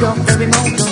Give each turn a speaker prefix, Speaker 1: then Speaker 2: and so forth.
Speaker 1: go, baby, move,